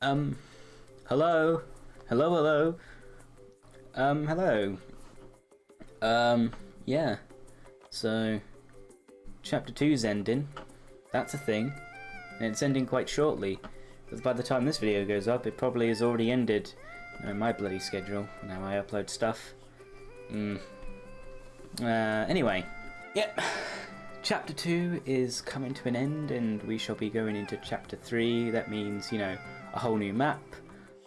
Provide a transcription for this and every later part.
Um, hello? Hello, hello? Um, hello? Um, yeah. So, chapter 2's ending. That's a thing. And it's ending quite shortly. Because by the time this video goes up, it probably has already ended. My bloody schedule, now I upload stuff. Mm. Uh, anyway. Yep. Chapter 2 is coming to an end, and we shall be going into Chapter 3. That means, you know, a whole new map,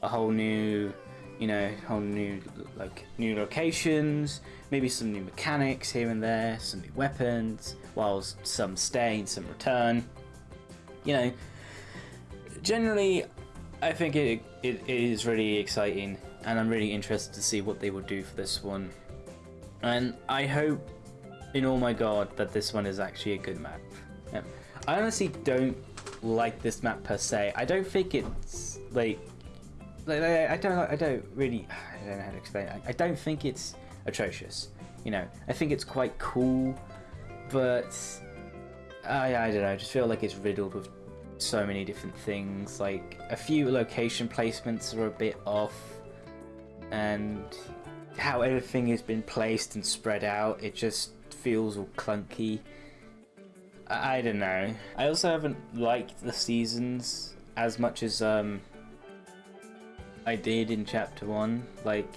a whole new, you know, whole new like new locations, maybe some new mechanics here and there, some new weapons, whilst some stay and some return. You know, generally, I think it, it, it is really exciting, and I'm really interested to see what they will do for this one. And I hope, in all my god, that this one is actually a good map. Yeah. I honestly don't like this map per se. I don't think it's like, like I don't I don't really I don't know how to explain it. I don't think it's atrocious. You know, I think it's quite cool, but I I don't know. I just feel like it's riddled with so many different things. Like a few location placements are a bit off, and how everything has been placed and spread out, it just feels all clunky. I, don't know. I also haven't liked the seasons as much as um I did in chapter one. Like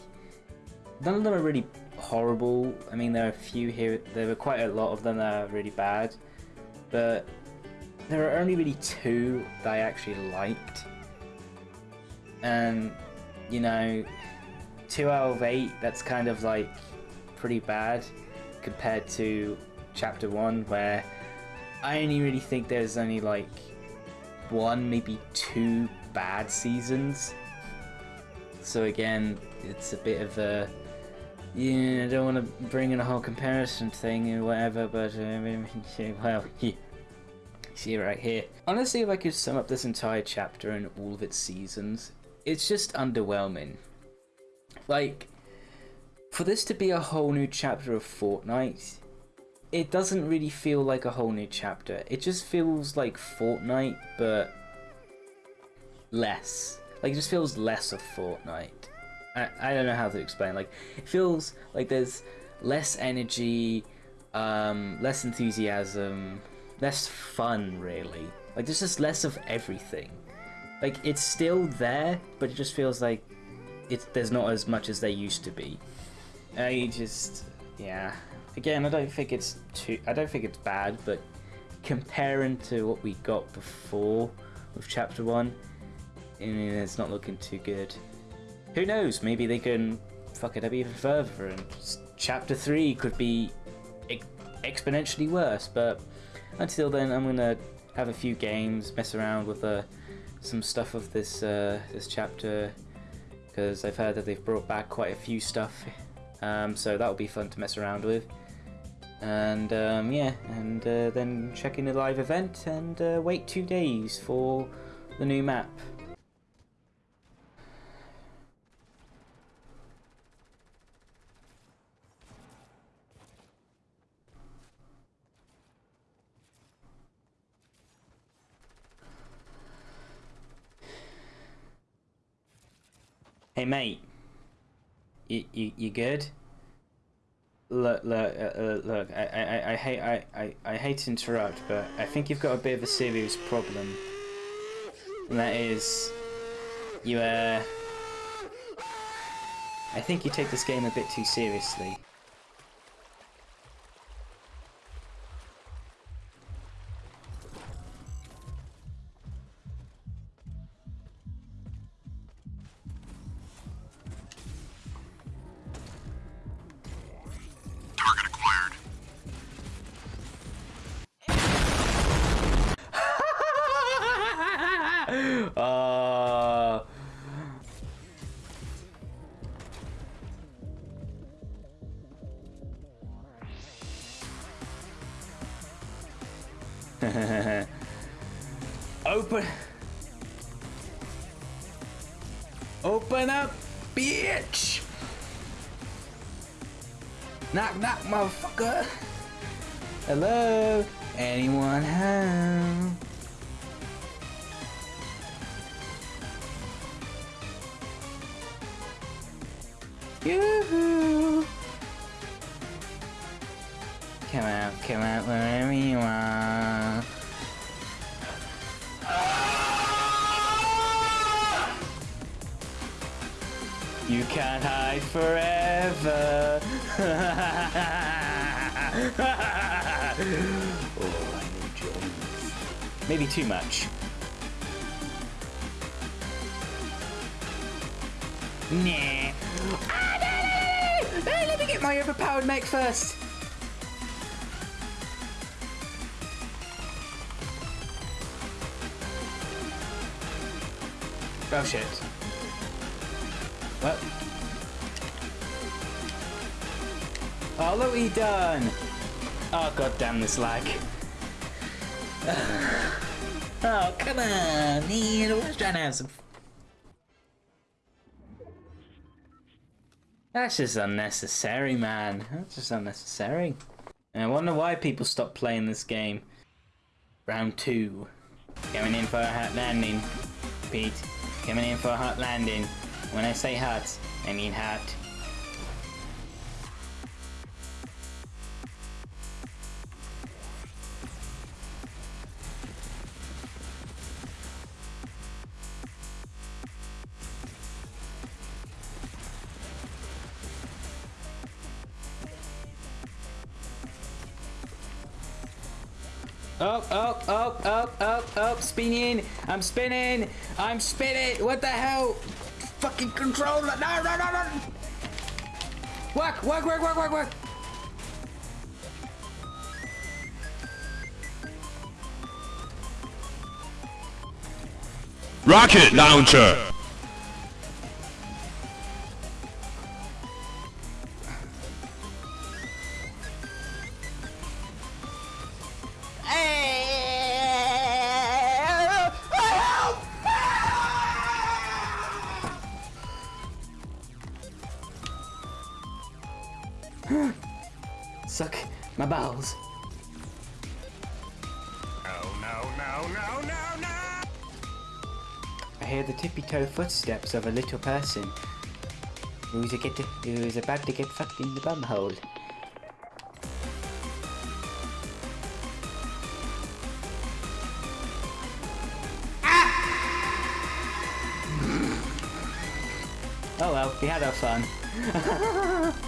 none of them are really horrible. I mean there are a few here there were quite a lot of them that are really bad. But there are only really two that I actually liked. And you know, two out of eight, that's kind of like pretty bad compared to chapter one where I only really think there's only like one, maybe two bad seasons. So again, it's a bit of a yeah, I don't want to bring in a whole comparison thing or whatever, but uh, well, yeah. see right here. Honestly, if I could sum up this entire chapter and all of its seasons, it's just underwhelming. Like, for this to be a whole new chapter of Fortnite, it doesn't really feel like a whole new chapter. It just feels like Fortnite, but less. Like, it just feels less of Fortnite. I, I don't know how to explain. Like, it feels like there's less energy, um, less enthusiasm, less fun, really. Like, there's just less of everything. Like, it's still there, but it just feels like it's there's not as much as there used to be. I just, yeah. Again, I don't think it's too. I don't think it's bad, but comparing to what we got before with Chapter One, it's not looking too good. Who knows? Maybe they can fuck it up even further, and Chapter Three could be exponentially worse. But until then, I'm gonna have a few games, mess around with uh, some stuff of this uh, this chapter because I've heard that they've brought back quite a few stuff, um, so that'll be fun to mess around with. And um, yeah, and uh, then check in the live event and uh, wait two days for the new map. Hey mate, you you, you good? Look look uh, uh, look. I, I, I hate I, I, I hate to interrupt, but I think you've got a bit of a serious problem, and that is you uh. I think you take this game a bit too seriously. Knock, knock, motherfucker. Hello? Anyone home? Yoo-hoo! Come out, come out wherever you are. You can't hide forever. oh, I Jones. Maybe too much. Nah. Ah, no, no, no, no, let me get my overpowered mech first. Oh shit. What? Oh, look what done! Oh, god damn this lag. oh, come on! He was trying to have some... That's just unnecessary, man. That's just unnecessary. And I wonder why people stop playing this game. Round two. Coming in for a hot landing. Pete. Coming in for a hot landing. When I say hot, I mean hat. Oh, oh, oh, oh, oh, oh, spinning. I'm spinning. I'm spinning. What the hell? Fucking controller. No, no, no, no. Work, work, work, work, work, work. Rocket launcher. Suck my balls. No, no, no, no, no, no. I hear the tippy toe footsteps of a little person who's, a get who's about to get fucked in the bum bumhole. Ah! Oh well, we had our fun.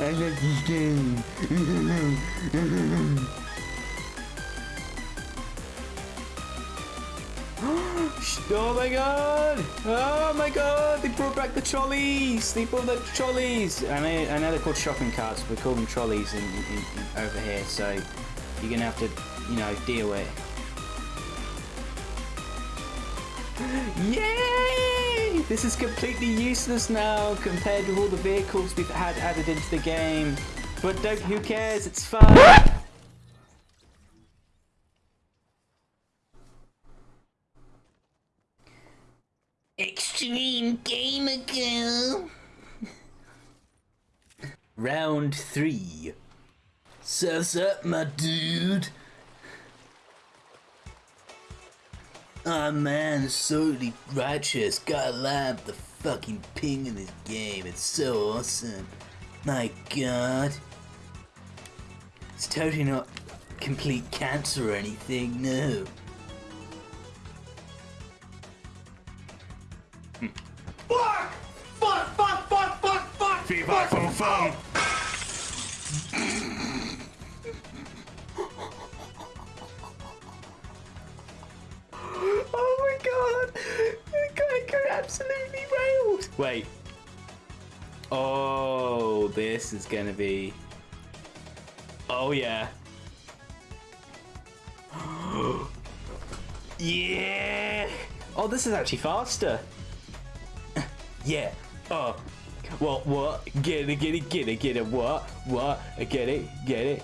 I love this game. oh my god! Oh my god! They brought back the trolleys! They brought the trolleys! I know, I know they're called shopping carts, but we call them trolleys in, in, in, over here, so you're gonna have to, you know, deal with it. Yay! This is completely useless now compared to all the vehicles we've had added into the game. But don't, who cares? It's fun. Extreme Gamer Girl. Round three. Surf's up, my dude. Oh man, solely righteous. Gotta love the fucking ping in this game. It's so awesome. My god. It's totally not complete cancer or anything, no. Hmm. Fuck! Fuck, fuck, fuck, fuck, fuck! Feedback from fun. Wait. Oh, this is gonna be. Oh, yeah. yeah! Oh, this is actually faster. yeah. Oh. What, what? Get it, get it, get it, get it. What? What? Get it, get it.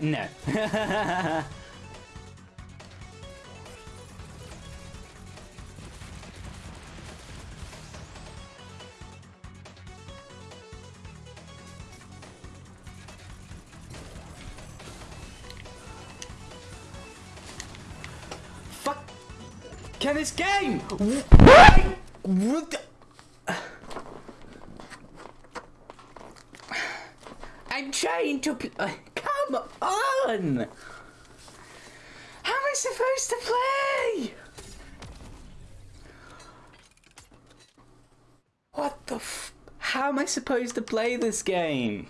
Yeah, no. Fuck! Can this game? Why? What the- I'm trying to. Pl- uh, How am I supposed to play? What the How am I supposed to play this game?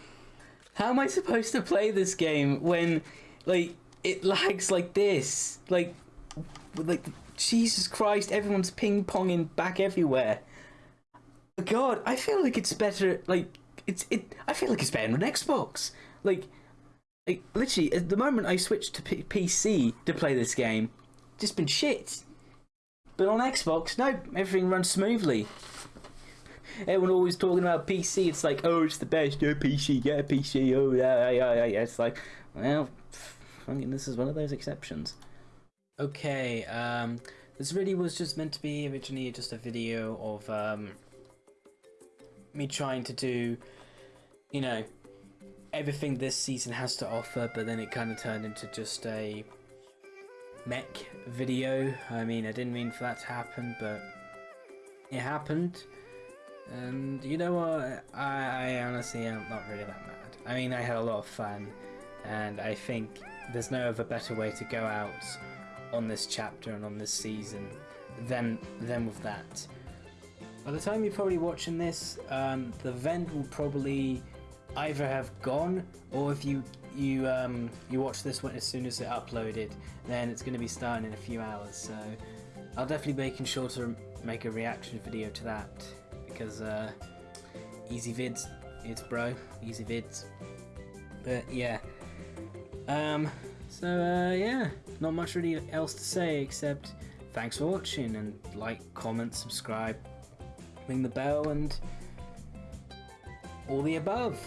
How am I supposed to play this game when, like, it lags like this? Like, like, Jesus Christ, everyone's ping ponging back everywhere. God, I feel like it's better. Like, it's it. I feel like it's better on Xbox. Like, like literally, at the moment I switched to P- PC to play this game, just been shit. But on Xbox, no, everything runs smoothly. Everyone always talking about PC. It's like, oh, it's the best. Yeah, PC. Yeah, PC. Oh, yeah, yeah, yeah. yeah. It's like, well, I mean, this is one of those exceptions. Okay, um, this really was just meant to be originally just a video of um, me trying to do, you know, everything this season has to offer, but then it kind of turned into just a mech video. I mean, I didn't mean for that to happen, but it happened. And you know what? I, I honestly am not really that mad. I mean, I had a lot of fun, and I think there's no other better way to go out on this chapter and on this season than than with that. By the time you're probably watching this, um, the event will probably either have gone, or if you you um, you watch this one as soon as it uploaded, then it's going to be starting in a few hours. So I'll definitely be making sure to make a reaction video to that because uh, easy vids, it's bro, easy vids. But yeah, um, so uh, yeah, not much really else to say except thanks for watching and like, comment, subscribe, ring the bell, and all the above.